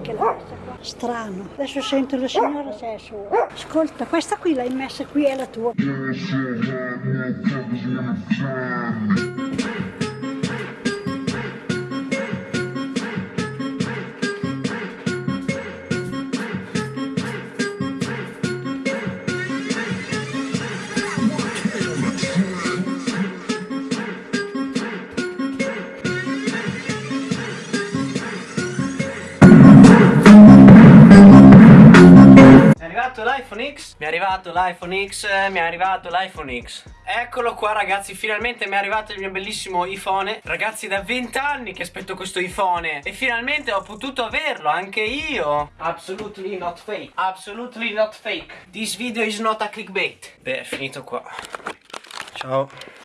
Chi è che l'ha messa qua? Strano. Adesso sento la signora se è sua. Ascolta, questa qui l'hai messa qui, è la tua. Arrivato l'iPhone X? Mi è arrivato l'iPhone X, eh, mi è arrivato l'iPhone X. Eccolo qua ragazzi, finalmente mi è arrivato il mio bellissimo iPhone. Ragazzi, da 20 anni che aspetto questo iPhone e finalmente ho potuto averlo anche io. Absolutely not fake. Absolutely not fake. This video is not a clickbait. Beh, è finito qua. Ciao.